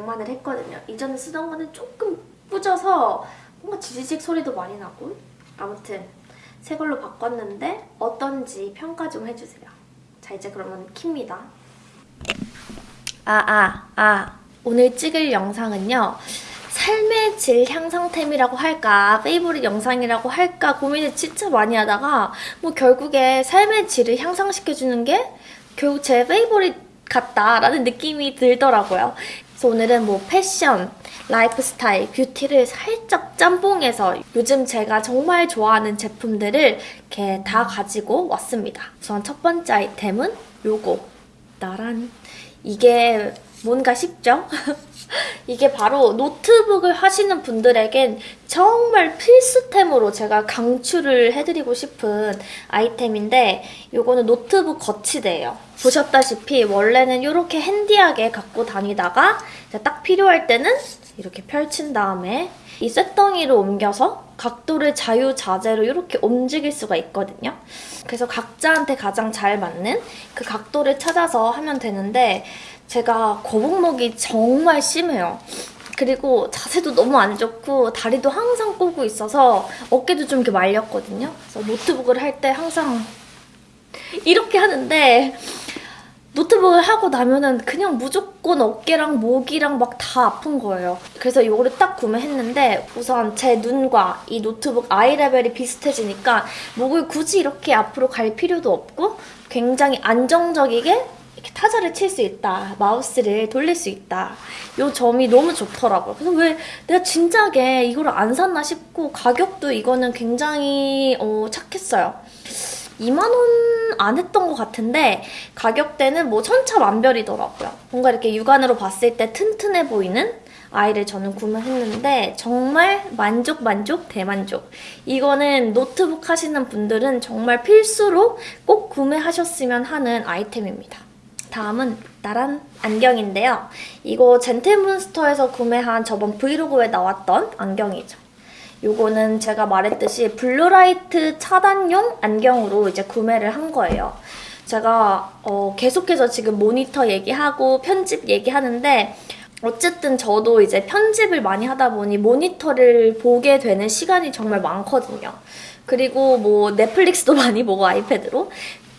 장만을 했거든요. 이전에 쓰던 거는 조금 뿌져서 뭔가 지지직 소리도 많이 나고 아무튼 새 걸로 바꿨는데 어떤지 평가 좀 해주세요. 자 이제 그러면 킵니다. 아, 아, 아. 오늘 찍을 영상은요. 삶의 질 향상템이라고 할까, 페이보릿 영상이라고 할까 고민을 진짜 많이 하다가 뭐 결국에 삶의 질을 향상시켜주는 게 결국 제 favorite 같다라는 느낌이 들더라고요. 그래서 오늘은 뭐 패션, 라이프 스타일, 뷰티를 살짝 짬뽕해서 요즘 제가 정말 좋아하는 제품들을 이렇게 다 가지고 왔습니다. 우선 첫 번째 아이템은 요거. 짜란. 이게 뭔가 싶죠? 이게 바로 노트북을 하시는 분들에겐 정말 필수템으로 제가 강추를 해드리고 싶은 아이템인데 이거는 노트북 거치대예요. 보셨다시피 원래는 이렇게 handy하게 갖고 다니다가 딱 필요할 때는 이렇게 펼친 다음에 이 쇳덩이로 옮겨서 각도를 자유자재로 이렇게 움직일 수가 있거든요. 그래서 각자한테 가장 잘 맞는 그 각도를 찾아서 하면 되는데 제가 거북목이 정말 심해요. 그리고 자세도 너무 안 좋고 다리도 항상 꼬고 있어서 어깨도 좀 이렇게 말렸거든요. 그래서 노트북을 할 때 항상 이렇게 하는데 노트북을 하고 나면은 그냥 무조건 어깨랑 목이랑 막 다 아픈 거예요. 그래서 이거를 딱 구매했는데 우선 제 눈과 이 노트북 eye level이 비슷해지니까 목을 굳이 이렇게 앞으로 갈 필요도 없고 굉장히 안정적이게 이렇게 타자를 칠 수 있다. 마우스를 돌릴 수 있다. 이 점이 너무 좋더라고요. 그래서 왜 내가 진작에 이거를 안 샀나 싶고 가격도 이거는 굉장히 어, 착했어요. 2만 원 안 했던 것 같은데 가격대는 뭐 천차만별이더라고요. 뭔가 이렇게 육안으로 봤을 때 튼튼해 보이는 아이를 저는 구매했는데 정말 만족 만족 대만족 이거는 노트북 하시는 분들은 정말 필수로 꼭 구매하셨으면 하는 아이템입니다. 다음은 나란 안경인데요. 이거 젠틀문스터에서 구매한 저번 브이로그에 나왔던 안경이죠. 요거는 제가 말했듯이 blue light 차단용 안경으로 이제 구매를 한 거예요. 제가 어 계속해서 지금 모니터 얘기하고 편집 얘기하는데 어쨌든 저도 이제 편집을 많이 하다 보니 모니터를 보게 되는 시간이 정말 많거든요. 그리고 뭐 넷플릭스도 많이 보고 아이패드로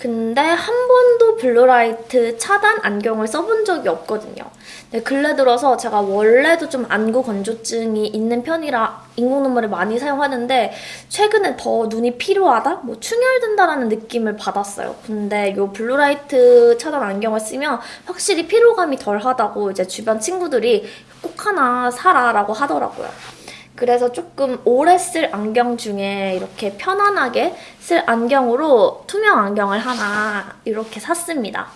근데 한 번도 blue light 차단 안경을 써본 적이 없거든요. 근데 근래 들어서 제가 원래도 좀 안구 건조증이 있는 편이라 인공 눈물을 많이 사용하는데 최근에 더 눈이 피로하다? 뭐 충혈된다라는 느낌을 받았어요. 근데 이 blue light 차단 안경을 쓰면 확실히 피로감이 덜하다고 이제 주변 친구들이 꼭 하나 사라 라고 하더라고요. 그래서 조금 오래 쓸 안경 중에 이렇게 편안하게 쓸 안경으로 투명 안경을 하나 이렇게 샀습니다.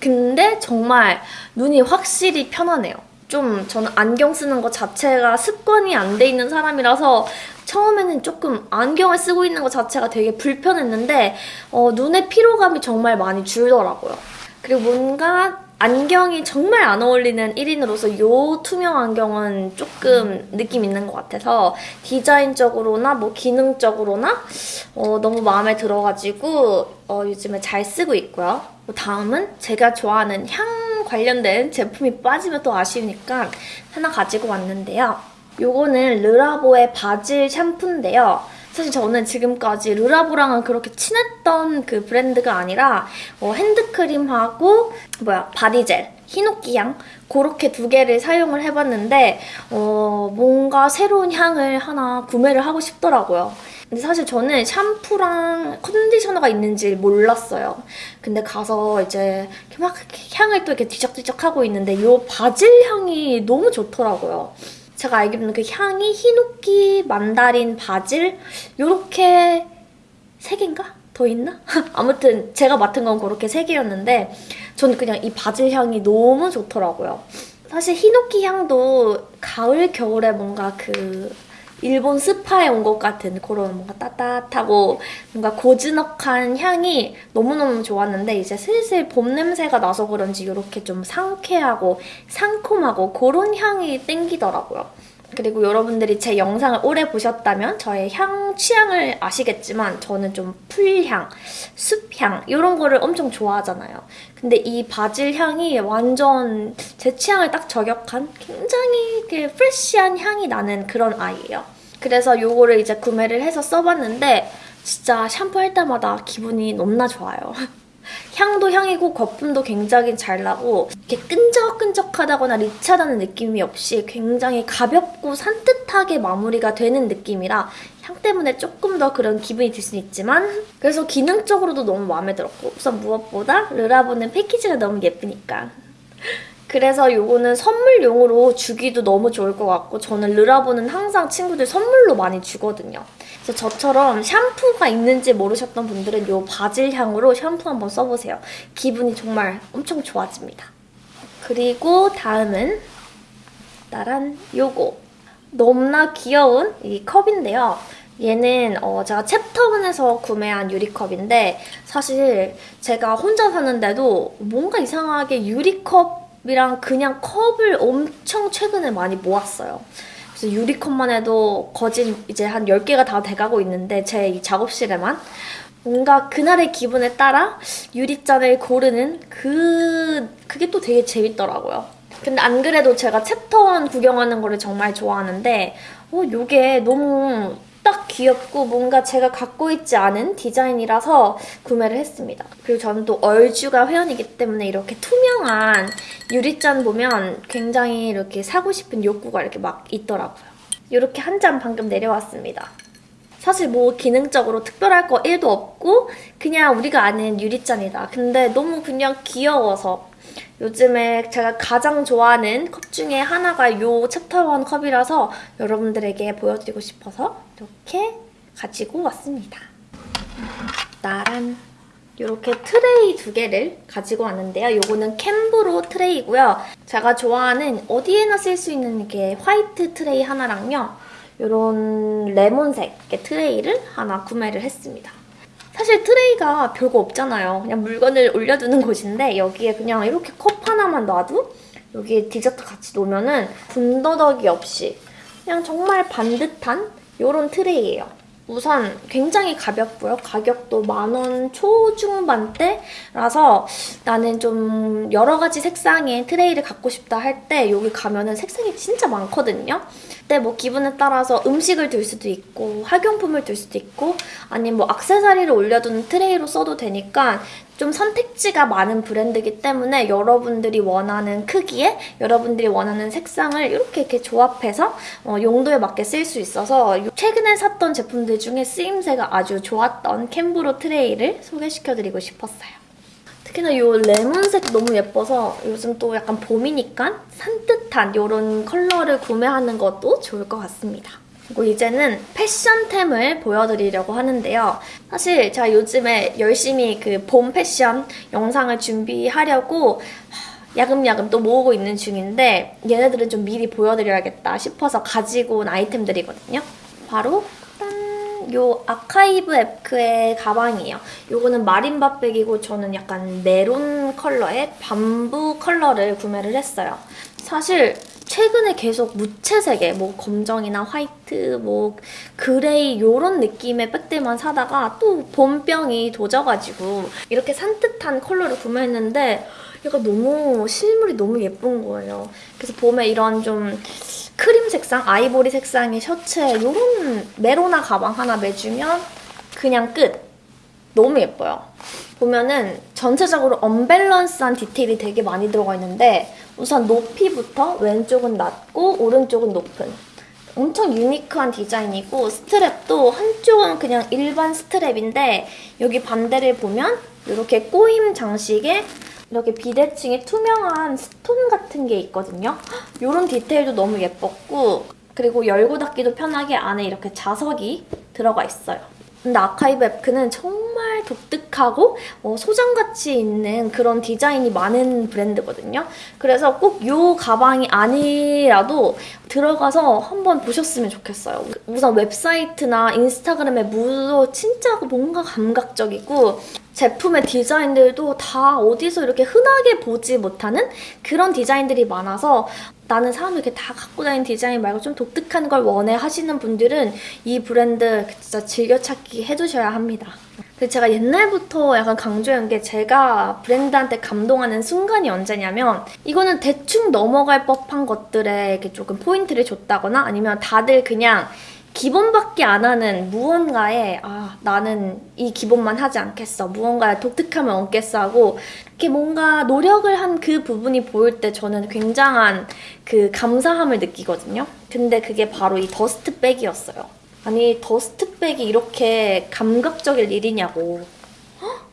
근데 정말 눈이 확실히 편하네요. 좀 저는 안경 쓰는 것 자체가 습관이 안 돼 있는 사람이라서 처음에는 조금 안경을 쓰고 있는 것 자체가 되게 불편했는데 어, 눈의 피로감이 정말 많이 줄더라고요. 그리고 뭔가 안경이 정말 안 어울리는 1인으로서 이 투명 안경은 조금 느낌 있는 것 같아서 디자인적으로나 뭐 기능적으로나 어, 너무 마음에 들어가지고 어, 요즘에 잘 쓰고 있고요. 다음은 제가 좋아하는 향 관련된 제품이 빠지면 또 아쉬우니까 하나 가지고 왔는데요. 요거는 Le Labo의 바질 샴푸인데요. 사실 저는 지금까지 Le Labo랑은 그렇게 친했던 그 브랜드가 아니라 어, 핸드크림하고 뭐야 body gel, 히노키향 그렇게 두 개를 사용을 해봤는데 어, 뭔가 새로운 향을 하나 구매를 하고 싶더라고요. 근데 사실 저는 샴푸랑 컨디셔너가 있는지 몰랐어요. 근데 가서 이제 막 향을 또 이렇게 뒤적뒤적 하고 있는데 이 바질 향이 너무 좋더라고요. 제가 알기로는 그 향이 히노키, 만다린, 바질 이렇게 세 개인가? 더 있나? 아무튼 제가 맡은 건 그렇게 세 개였는데 저는 그냥 이 바질 향이 너무 좋더라고요. 사실 히노키 향도 가을, 겨울에 뭔가 그 일본 스파에 온 것 같은 그런 뭔가 따뜻하고 뭔가 고즈넉한 향이 너무너무 좋았는데 이제 슬슬 봄 냄새가 나서 그런지 이렇게 좀 상쾌하고 상콤하고 그런 향이 땡기더라고요. 그리고 여러분들이 제 영상을 오래 보셨다면 저의 향 취향을 아시겠지만 저는 좀 풀향, 숲향 이런 거를 엄청 좋아하잖아요. 근데 이 바질 향이 완전 제 취향을 딱 저격한 굉장히 이렇게 프레쉬한 향이 나는 그런 아이예요. 그래서 요거를 이제 구매를 해서 써봤는데 진짜 샴푸할 때마다 기분이 너무나 좋아요. 향도 향이고 거품도 굉장히 잘 나고 이렇게 끈적끈적하다거나 리치하다는 느낌이 없이 굉장히 가볍고 산뜻하게 마무리가 되는 느낌이라 향 때문에 조금 더 그런 기분이 들 수는 있지만 그래서 기능적으로도 너무 마음에 들었고 우선 무엇보다 르라보는 패키지가 너무 예쁘니까 그래서 요거는 선물용으로 주기도 너무 좋을 것 같고 저는 르라보는 항상 친구들 선물로 많이 주거든요. 그래서 저처럼 샴푸가 있는지 모르셨던 분들은 요 바질 향으로 샴푸 한번 써보세요. 기분이 정말 엄청 좋아집니다. 그리고 다음은 따란 요거 너무나 귀여운 이 컵인데요. 얘는 어 제가 챕터원에서 구매한 유리컵인데 사실 제가 혼자 사는데도 뭔가 이상하게 유리컵이랑 그냥 컵을 엄청 최근에 많이 모았어요. 유리컵만 해도 거진 이제 한 10개가 다 돼가고 있는데 제이 작업실에만 뭔가 그날의 기분에 따라 유리잔을 고르는 그 그게 또 되게 재밌더라고요. 근데 안 그래도 제가 챕터원 구경하는 거를 정말 좋아하는데 어 요게 너무 딱 귀엽고 뭔가 제가 갖고 있지 않은 디자인이라서 구매를 했습니다. 그리고 저는 또 얼주가 회원이기 때문에 이렇게 투명한 유리잔 보면 굉장히 이렇게 사고 싶은 욕구가 이렇게 막 있더라고요. 이렇게 한 잔 방금 내려왔습니다. 사실 뭐 기능적으로 특별할 거 1도 없고 그냥 우리가 아는 유리잔이다. 근데 너무 그냥 귀여워서 요즘에 제가 가장 좋아하는 컵 중에 하나가 이 챕터 1 컵이라서 여러분들에게 보여드리고 싶어서 이렇게 가지고 왔습니다. 따란 이렇게 트레이 두 개를 가지고 왔는데요. 이거는 Cambro 트레이고요. 제가 좋아하는 어디에나 쓸 수 있는 이게 화이트 트레이 하나랑요. 이런 레몬색 트레이를 하나 구매를 했습니다. 사실 트레이가 별거 없잖아요. 그냥 물건을 올려두는 곳인데 여기에 그냥 이렇게 컵 하나만 놔도 여기에 디저트 같이 놓으면 군더더기 없이 그냥 정말 반듯한 이런 트레이예요. 우선 굉장히 가볍고요. 가격도 만원 초중반대라서 나는 좀 여러 가지 색상의 트레이를 갖고 싶다 할 때 여기 가면은 색상이 진짜 많거든요. 근데 뭐 기분에 따라서 음식을 들 수도 있고 학용품을 들 수도 있고 아니면 뭐 악세사리를 올려두는 트레이로 써도 되니까 좀 선택지가 많은 브랜드이기 때문에 여러분들이 원하는 크기에 여러분들이 원하는 색상을 이렇게 이렇게 조합해서 어, 용도에 맞게 쓸 수 있어서 최근에 샀던 제품들 중에 쓰임새가 아주 좋았던 캔브로 트레이를 소개시켜드리고 싶었어요. 특히나 이 레몬색 너무 예뻐서 요즘 또 약간 봄이니까 산뜻한 이런 컬러를 구매하는 것도 좋을 것 같습니다. 그리고 이제는 패션템을 보여드리려고 하는데요. 사실 제가 요즘에 열심히 그 봄 패션 영상을 준비하려고 야금야금 또 모으고 있는 중인데 얘네들은 좀 미리 보여드려야겠다 싶어서 가지고 온 아이템들이거든요. 바로 요 아카이브 에크의 가방이에요. 요거는 마린바백이고 저는 약간 메론 컬러의 bamboo 컬러를 구매를 했어요. 사실 최근에 계속 무채색의 뭐 검정이나 화이트, 뭐 그레이 이런 느낌의 백들만 사다가 또 봄병이 도져가지고 이렇게 산뜻한 컬러를 구매했는데 얘가 너무 실물이 너무 예쁜 거예요. 그래서 봄에 이런 좀 크림 색상, 아이보리 색상의 셔츠에 이런 메로나 가방 하나 매주면 그냥 끝. 너무 예뻐요. 보면은 전체적으로 언밸런스한 디테일이 되게 많이 들어가 있는데 우선 높이부터 왼쪽은 낮고 오른쪽은 높은 엄청 유니크한 디자인이고 스트랩도 한쪽은 그냥 일반 스트랩인데 여기 반대를 보면 이렇게 꼬임 장식에 이렇게 비대칭에 투명한 스톤 같은 게 있거든요. 이런 디테일도 너무 예뻤고 그리고 열고 닫기도 편하게 안에 이렇게 자석이 들어가 있어요. 근데 아카이브 에프는 정말 독특하고 어, 소장 같은 가치 있는 그런 디자인이 많은 브랜드거든요. 그래서 꼭 이 가방이 아니라도 들어가서 한번 보셨으면 좋겠어요. 우선 웹사이트나 인스타그램에 무드도 진짜 뭔가 감각적이고 제품의 디자인들도 다 어디서 이렇게 흔하게 보지 못하는 그런 디자인들이 많아서 나는 사람들 이렇게 다 갖고 다니는 디자인 말고 좀 독특한 걸 원해 하시는 분들은 이 브랜드 진짜 즐겨찾기 해두셔야 합니다. 근데 제가 옛날부터 약간 강조한 게 제가 브랜드한테 감동하는 순간이 언제냐면 이거는 대충 넘어갈 법한 것들에 조금 포인트를 줬다거나 아니면 다들 그냥 기본밖에 안 하는 무언가에 아 나는 이 기본만 하지 않겠어. 무언가에 독특함을 얻겠어 하고 이렇게 뭔가 노력을 한 그 부분이 보일 때 저는 굉장한 그 감사함을 느끼거든요. 근데 그게 바로 이 더스트백이었어요 아니 더스트백이 이렇게 감각적일 일이냐고 헉?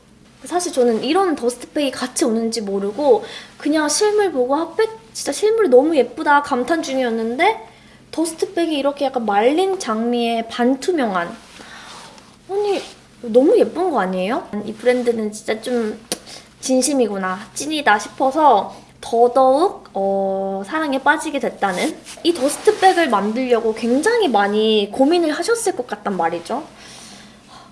사실 저는 이런 더스트백이 같이 오는지 모르고 그냥 실물 보고 핫백 진짜 실물이 너무 예쁘다 감탄 중이었는데 더스트백이 이렇게 약간 말린 장미에 반투명한 아니 너무 예쁜 거 아니에요? 이 브랜드는 진짜 좀 진심이구나 찐이다 싶어서 더더욱 어, 사랑에 빠지게 됐다는 이 더스트백을 만들려고 굉장히 많이 고민을 하셨을 것 같단 말이죠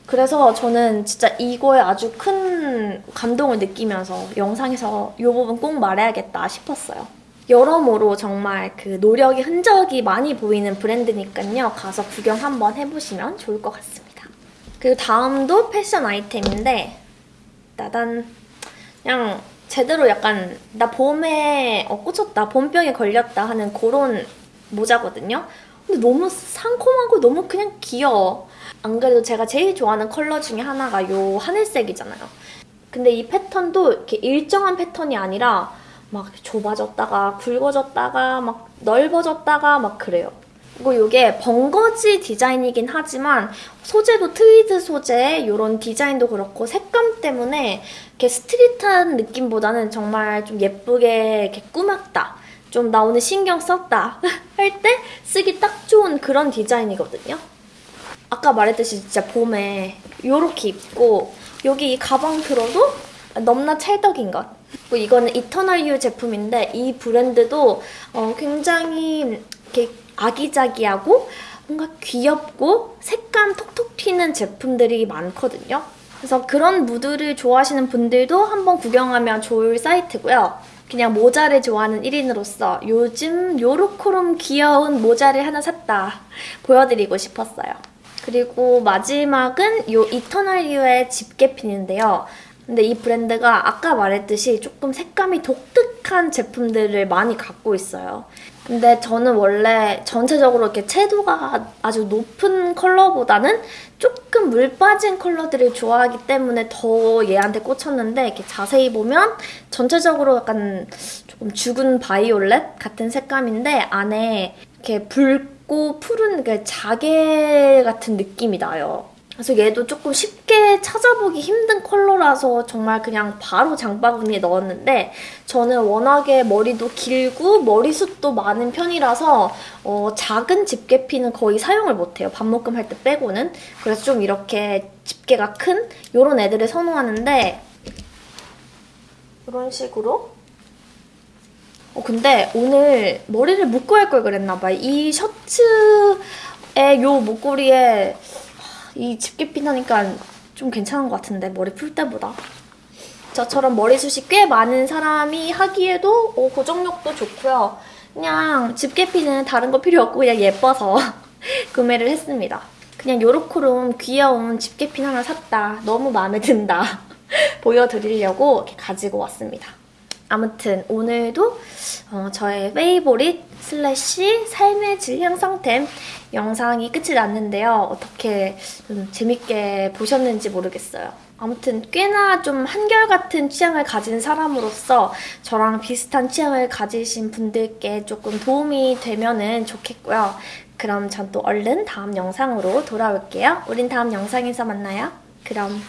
그래서 저는 진짜 이거에 아주 큰 감동을 느끼면서 영상에서 이 부분 꼭 말해야겠다 싶었어요 여러모로 정말 그 노력의 흔적이 많이 보이는 브랜드니까요. 가서 구경 한번 해보시면 좋을 것 같습니다. 그리고 다음도 패션 아이템인데 따단 그냥 제대로 약간 나 봄에 어, 꽂혔다, 봄병에 걸렸다 하는 그런 모자거든요. 근데 너무 상콤하고 너무 그냥 귀여워. 안 그래도 제가 제일 좋아하는 컬러 중에 하나가 요 하늘색이잖아요. 근데 이 패턴도 이렇게 일정한 패턴이 아니라 막 좁아졌다가 굵어졌다가 막 넓어졌다가 막 그래요. 그리고 이게 벙거지 디자인이긴 하지만 소재도 트위드 소재 이런 디자인도 그렇고 색감 때문에 이렇게 스트릿한 느낌보다는 정말 좀 예쁘게 이렇게 꾸몄다. 좀 나 오늘 신경 썼다 할 때 쓰기 딱 좋은 그런 디자인이거든요. 아까 말했듯이 진짜 봄에 이렇게 입고 여기 이 가방 들어도 넘나 찰떡인 것. 그리고 이거는 이터널 유 제품인데 이 브랜드도 어, 굉장히 이렇게 아기자기하고 뭔가 귀엽고 색감 톡톡 튀는 제품들이 많거든요. 그래서 그런 무드를 좋아하시는 분들도 한번 구경하면 좋을 사이트고요. 그냥 모자를 좋아하는 1인으로서 요즘 요렇코롬 귀여운 모자를 하나 샀다 보여드리고 싶었어요. 그리고 마지막은 요 이터널 유의 집게핀인데요. 근데 이 브랜드가 아까 말했듯이 조금 색감이 독특한 제품들을 많이 갖고 있어요. 근데 저는 원래 전체적으로 이렇게 채도가 아주 높은 컬러보다는 조금 물 빠진 컬러들을 좋아하기 때문에 더 얘한테 꽂혔는데 이렇게 자세히 보면 전체적으로 약간 조금 죽은 바이올렛 같은 색감인데 안에 이렇게 붉고 푸른 그 자개 같은 느낌이 나요. 그래서 얘도 조금 쉽게 찾아보기 힘든 컬러라서 정말 그냥 바로 장바구니에 넣었는데 저는 워낙에 머리도 길고 머리숱도 많은 편이라서 어, 작은 집게핀은 거의 사용을 못해요. 밥묶음 할 때 빼고는. 그래서 좀 이렇게 집게가 큰 이런 애들을 선호하는데 이런 식으로 어, 근데 오늘 머리를 묶고 할 걸 그랬나 봐요. 이 셔츠의 요 목걸이에 이 집게 핀 하니까 좀 괜찮은 것 같은데 머리 풀 때보다. 저처럼 머리숱이 꽤 많은 사람이 하기에도 어, 고정력도 좋고요. 그냥 집게 핀은 다른 거 필요 없고 그냥 예뻐서 구매를 했습니다. 그냥 요렇게롬 귀여운 집게 핀 하나 샀다. 너무 마음에 든다. 보여드리려고 이렇게 가지고 왔습니다. 아무튼 오늘도 어, 저의 favorite slash 삶의 질 향상템 영상이 끝이 났는데요. 어떻게 좀 재밌게 보셨는지 모르겠어요. 아무튼 꽤나 좀 한결같은 취향을 가진 사람으로서 저랑 비슷한 취향을 가지신 분들께 조금 도움이 되면 좋겠고요. 그럼 전 또 얼른 다음 영상으로 돌아올게요. 우린 다음 영상에서 만나요. 그럼